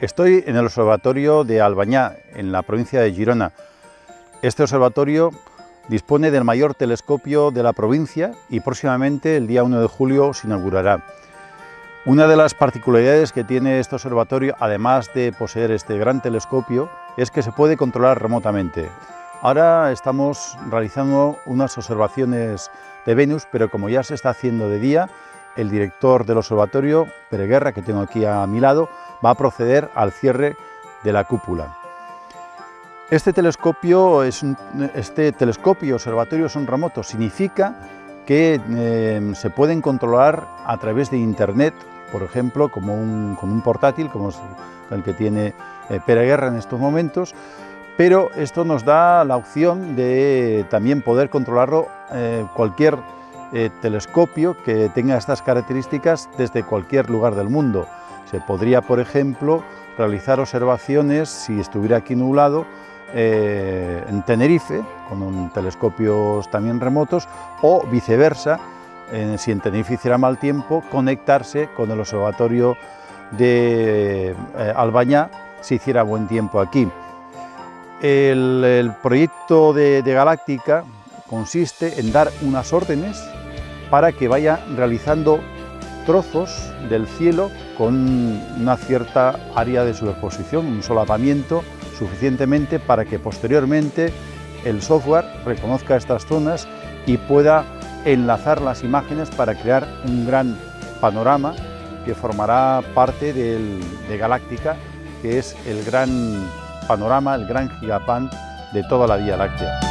Estoy en el observatorio de Albañá, en la provincia de Girona. Este observatorio dispone del mayor telescopio de la provincia y próximamente, el día 1 de julio, se inaugurará. Una de las particularidades que tiene este observatorio, además de poseer este gran telescopio, es que se puede controlar remotamente. Ahora estamos realizando unas observaciones de Venus, pero como ya se está haciendo de día, el director del observatorio, Pere Guerra, que tengo aquí a mi lado, va a proceder al cierre de la cúpula. Este telescopio, es este telescopio observatorio son remotos, significa que eh, se pueden controlar a través de internet, por ejemplo, como un, portátil, como el que tiene eh, Guerra en estos momentos, pero esto nos da la opción de también poder controlarlo eh, cualquier telescopio que tenga estas características desde cualquier lugar del mundo. Se podría, por ejemplo, realizar observaciones si estuviera aquí nublado eh, en Tenerife, con telescopios también remotos, o viceversa, si en Tenerife hiciera mal tiempo, conectarse con el observatorio de eh, Albañá si hiciera buen tiempo aquí. El, proyecto de Galáctica consiste en dar unas órdenes para que vaya realizando trozos del cielo con una cierta área de superposición, un solapamiento suficientemente para que posteriormente el software reconozca estas zonas y pueda enlazar las imágenes para crear un gran panorama que formará parte de Galáctica, que es el gran panorama, el gran gigapan de toda la Vía Láctea.